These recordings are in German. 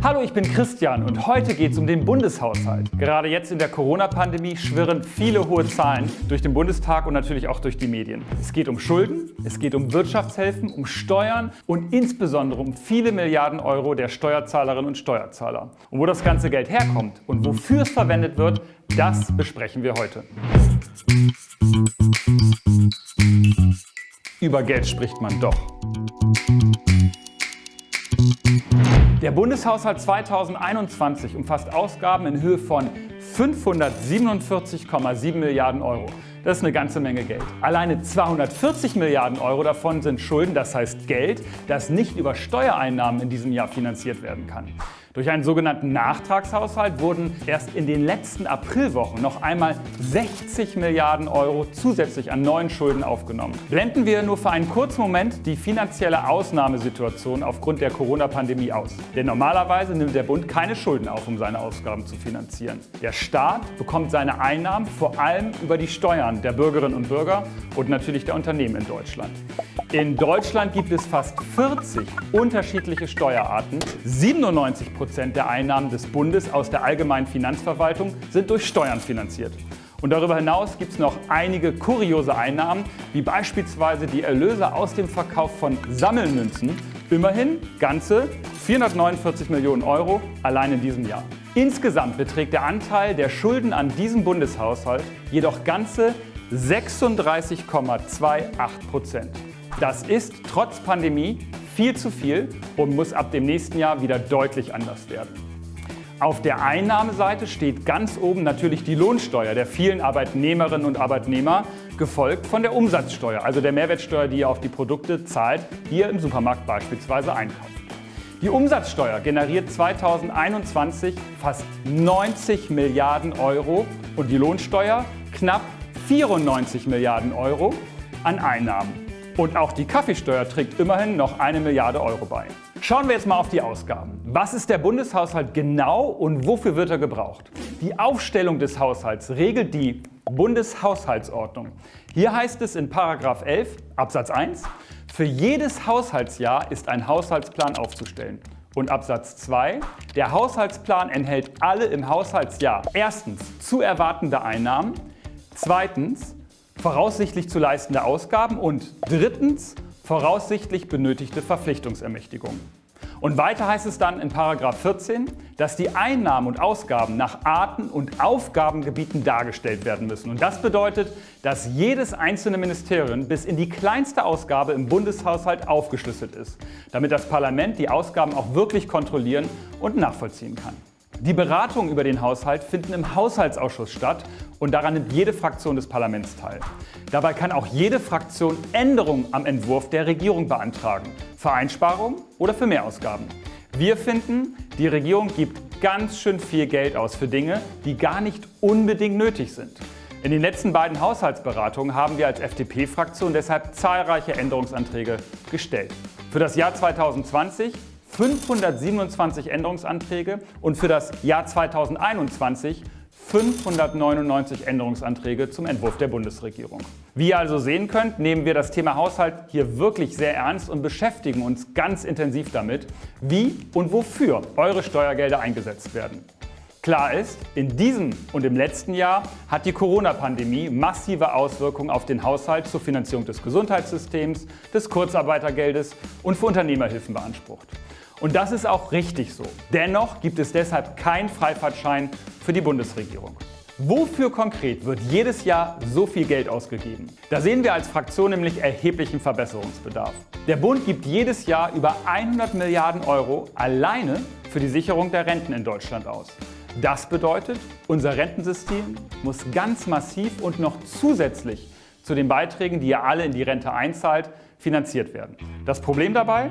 Hallo, ich bin Christian und heute geht es um den Bundeshaushalt. Gerade jetzt in der Corona-Pandemie schwirren viele hohe Zahlen durch den Bundestag und natürlich auch durch die Medien. Es geht um Schulden, es geht um Wirtschaftshilfen, um Steuern und insbesondere um viele Milliarden Euro der Steuerzahlerinnen und Steuerzahler. Und wo das ganze Geld herkommt und wofür es verwendet wird, das besprechen wir heute. Über Geld spricht man doch. Der Bundeshaushalt 2021 umfasst Ausgaben in Höhe von 547,7 Milliarden Euro. Das ist eine ganze Menge Geld. Alleine 240 Milliarden Euro davon sind Schulden, das heißt Geld, das nicht über Steuereinnahmen in diesem Jahr finanziert werden kann. Durch einen sogenannten Nachtragshaushalt wurden erst in den letzten Aprilwochen noch einmal 60 Milliarden Euro zusätzlich an neuen Schulden aufgenommen. Blenden wir nur für einen kurzen Moment die finanzielle Ausnahmesituation aufgrund der Corona-Pandemie aus. Denn normalerweise nimmt der Bund keine Schulden auf, um seine Ausgaben zu finanzieren. Der Staat bekommt seine Einnahmen vor allem über die Steuern der Bürgerinnen und Bürger und natürlich der Unternehmen in Deutschland. In Deutschland gibt es fast 40 unterschiedliche Steuerarten. 97 Prozent der Einnahmen des Bundes aus der allgemeinen Finanzverwaltung sind durch Steuern finanziert. Und darüber hinaus gibt es noch einige kuriose Einnahmen, wie beispielsweise die Erlöse aus dem Verkauf von Sammelmünzen. Immerhin ganze 449 Millionen Euro allein in diesem Jahr. Insgesamt beträgt der Anteil der Schulden an diesem Bundeshaushalt jedoch ganze 36,28 Prozent. Das ist trotz Pandemie viel zu viel und muss ab dem nächsten Jahr wieder deutlich anders werden. Auf der Einnahmeseite steht ganz oben natürlich die Lohnsteuer der vielen Arbeitnehmerinnen und Arbeitnehmer, gefolgt von der Umsatzsteuer, also der Mehrwertsteuer, die ihr auf die Produkte zahlt, die ihr im Supermarkt beispielsweise einkauft. Die Umsatzsteuer generiert 2021 fast 90 Milliarden Euro und die Lohnsteuer knapp 94 Milliarden Euro an Einnahmen. Und auch die Kaffeesteuer trägt immerhin noch eine Milliarde Euro bei. Schauen wir jetzt mal auf die Ausgaben. Was ist der Bundeshaushalt genau und wofür wird er gebraucht? Die Aufstellung des Haushalts regelt die Bundeshaushaltsordnung. Hier heißt es in 11 Absatz 1, für jedes Haushaltsjahr ist ein Haushaltsplan aufzustellen. Und Absatz 2, der Haushaltsplan enthält alle im Haushaltsjahr erstens zu erwartende Einnahmen, zweitens voraussichtlich zu leistende Ausgaben und drittens voraussichtlich benötigte Verpflichtungsermächtigung. Und weiter heißt es dann in 14, dass die Einnahmen und Ausgaben nach Arten und Aufgabengebieten dargestellt werden müssen. Und das bedeutet, dass jedes einzelne Ministerium bis in die kleinste Ausgabe im Bundeshaushalt aufgeschlüsselt ist, damit das Parlament die Ausgaben auch wirklich kontrollieren und nachvollziehen kann. Die Beratungen über den Haushalt finden im Haushaltsausschuss statt und daran nimmt jede Fraktion des Parlaments teil. Dabei kann auch jede Fraktion Änderungen am Entwurf der Regierung beantragen, für Einsparungen oder für Mehrausgaben. Wir finden, die Regierung gibt ganz schön viel Geld aus für Dinge, die gar nicht unbedingt nötig sind. In den letzten beiden Haushaltsberatungen haben wir als FDP-Fraktion deshalb zahlreiche Änderungsanträge gestellt. Für das Jahr 2020 527 Änderungsanträge und für das Jahr 2021 599 Änderungsanträge zum Entwurf der Bundesregierung. Wie ihr also sehen könnt, nehmen wir das Thema Haushalt hier wirklich sehr ernst und beschäftigen uns ganz intensiv damit, wie und wofür eure Steuergelder eingesetzt werden. Klar ist, in diesem und im letzten Jahr hat die Corona-Pandemie massive Auswirkungen auf den Haushalt zur Finanzierung des Gesundheitssystems, des Kurzarbeitergeldes und für Unternehmerhilfen beansprucht. Und das ist auch richtig so. Dennoch gibt es deshalb keinen Freifahrtschein für die Bundesregierung. Wofür konkret wird jedes Jahr so viel Geld ausgegeben? Da sehen wir als Fraktion nämlich erheblichen Verbesserungsbedarf. Der Bund gibt jedes Jahr über 100 Milliarden Euro alleine für die Sicherung der Renten in Deutschland aus. Das bedeutet, unser Rentensystem muss ganz massiv und noch zusätzlich zu den Beiträgen, die ihr alle in die Rente einzahlt, finanziert werden. Das Problem dabei?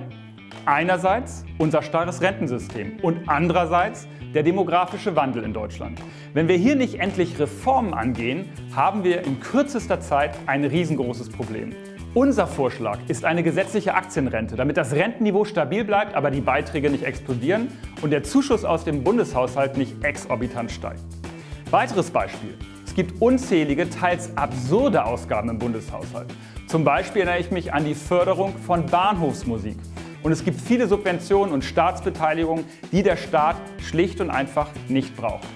Einerseits unser starres Rentensystem und andererseits der demografische Wandel in Deutschland. Wenn wir hier nicht endlich Reformen angehen, haben wir in kürzester Zeit ein riesengroßes Problem. Unser Vorschlag ist eine gesetzliche Aktienrente, damit das Rentenniveau stabil bleibt, aber die Beiträge nicht explodieren und der Zuschuss aus dem Bundeshaushalt nicht exorbitant steigt. Weiteres Beispiel. Es gibt unzählige, teils absurde Ausgaben im Bundeshaushalt. Zum Beispiel erinnere ich mich an die Förderung von Bahnhofsmusik und es gibt viele Subventionen und Staatsbeteiligungen, die der Staat schlicht und einfach nicht braucht.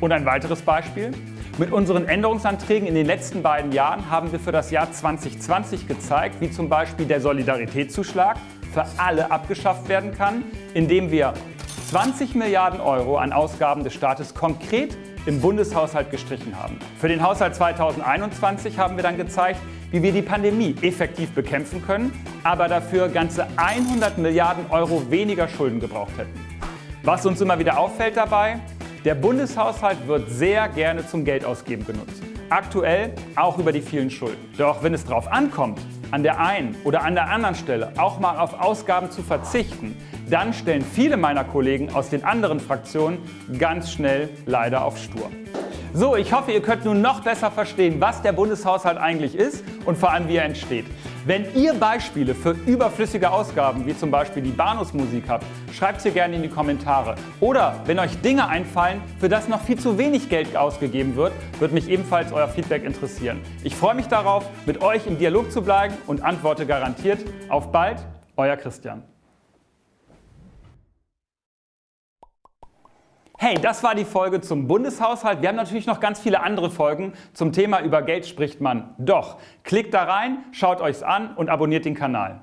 Und ein weiteres Beispiel. Mit unseren Änderungsanträgen in den letzten beiden Jahren haben wir für das Jahr 2020 gezeigt, wie zum Beispiel der Solidaritätszuschlag für alle abgeschafft werden kann, indem wir 20 Milliarden Euro an Ausgaben des Staates konkret im Bundeshaushalt gestrichen haben. Für den Haushalt 2021 haben wir dann gezeigt, wie wir die Pandemie effektiv bekämpfen können, aber dafür ganze 100 Milliarden Euro weniger Schulden gebraucht hätten. Was uns immer wieder auffällt dabei, der Bundeshaushalt wird sehr gerne zum Geldausgeben genutzt. Aktuell auch über die vielen Schulden. Doch wenn es darauf ankommt, an der einen oder an der anderen Stelle auch mal auf Ausgaben zu verzichten, dann stellen viele meiner Kollegen aus den anderen Fraktionen ganz schnell leider auf stur. So, ich hoffe, ihr könnt nun noch besser verstehen, was der Bundeshaushalt eigentlich ist und vor allem, wie er entsteht. Wenn ihr Beispiele für überflüssige Ausgaben, wie zum Beispiel die Bahnhofsmusik habt, schreibt sie gerne in die Kommentare. Oder wenn euch Dinge einfallen, für das noch viel zu wenig Geld ausgegeben wird, würde mich ebenfalls euer Feedback interessieren. Ich freue mich darauf, mit euch im Dialog zu bleiben und antworte garantiert. Auf bald, euer Christian. Hey, das war die Folge zum Bundeshaushalt. Wir haben natürlich noch ganz viele andere Folgen zum Thema über Geld spricht man doch. Klickt da rein, schaut euch's an und abonniert den Kanal.